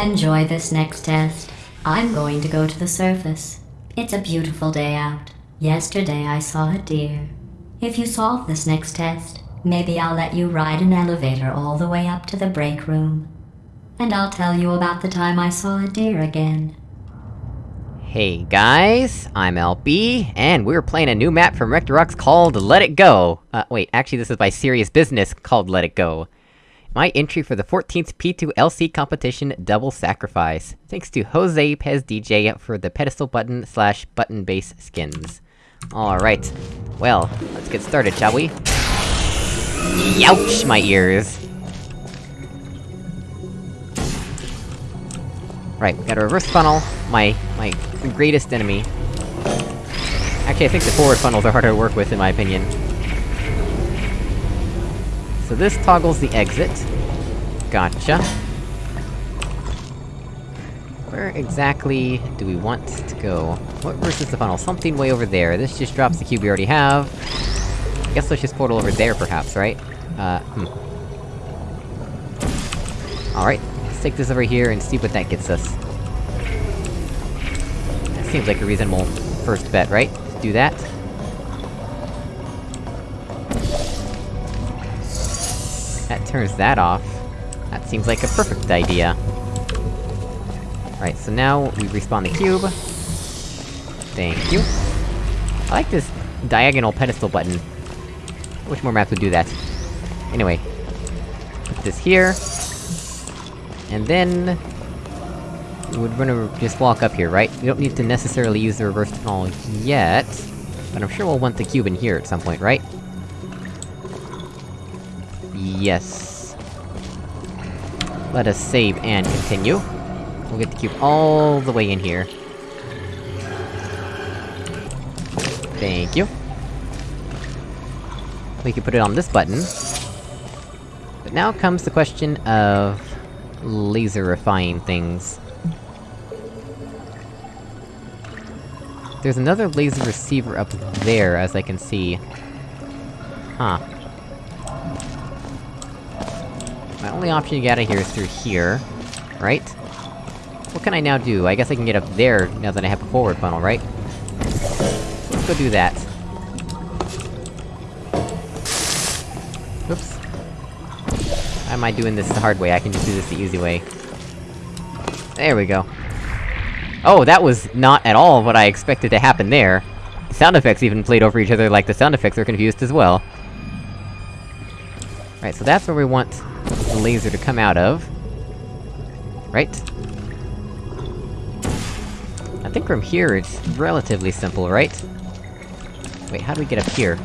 Enjoy this next test. I'm going to go to the surface. It's a beautiful day out. Yesterday I saw a deer. If you solve this next test, maybe I'll let you ride an elevator all the way up to the break room. And I'll tell you about the time I saw a deer again. Hey guys, I'm LB, and we're playing a new map from Rectorox called Let It Go! Uh, wait, actually this is by Serious Business called Let It Go. My entry for the 14th P2 LC competition Double Sacrifice. Thanks to Jose Pez DJ for the pedestal button slash button base skins. Alright. Well, let's get started, shall we? Youch, my ears! Right, we got a reverse funnel, my- my greatest enemy. Actually, I think the forward funnels are harder to work with, in my opinion. So this toggles the exit. Gotcha. Where exactly do we want to go? What versus the funnel? Something way over there. This just drops the cube we already have. I guess let's just portal over there, perhaps, right? Uh, hmm. Alright, let's take this over here and see what that gets us. That seems like a reasonable first bet, right? Let's do that. That turns that off. That seems like a perfect idea. Right, so now we respawn the cube. Thank you. I like this diagonal pedestal button. Which more maps would do that? Anyway. Put this here. And then... We would wanna just walk up here, right? We don't need to necessarily use the reverse funnel yet. But I'm sure we'll want the cube in here at some point, right? Yes. Let us save and continue. We'll get the cube all the way in here. Thank you. We can put it on this button. But now comes the question of... laserifying things. There's another laser receiver up there, as I can see. Huh. My only option to get out of here is through here. Right? What can I now do? I guess I can get up there, now that I have a forward funnel, right? Let's go do that. Oops. Why am I doing this the hard way? I can just do this the easy way. There we go. Oh, that was not at all what I expected to happen there. The sound effects even played over each other like the sound effects are confused as well. Right, so that's where we want the laser to come out of. Right? I think from here it's relatively simple, right? Wait, how do we get up here?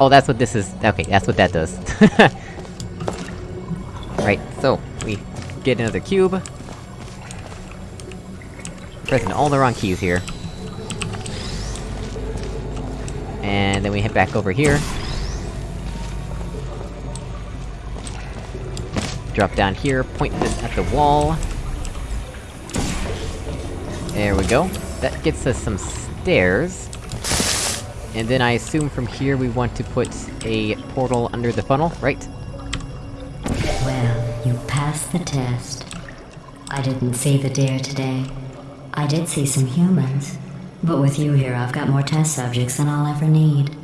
Oh, that's what this is- okay, that's what that does. right, so, we get another cube. Pressing all the wrong keys here. And then we head back over here. Drop down here, point this at the wall. There we go. That gets us some stairs. And then I assume from here we want to put a portal under the funnel, right? Well, you passed the test. I didn't see the deer today. I did see some humans. But with you here, I've got more test subjects than I'll ever need.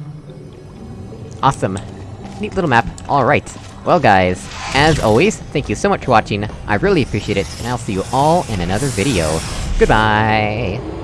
Awesome. Neat little map. Alright. Well guys, as always, thank you so much for watching, I really appreciate it, and I'll see you all in another video. Goodbye!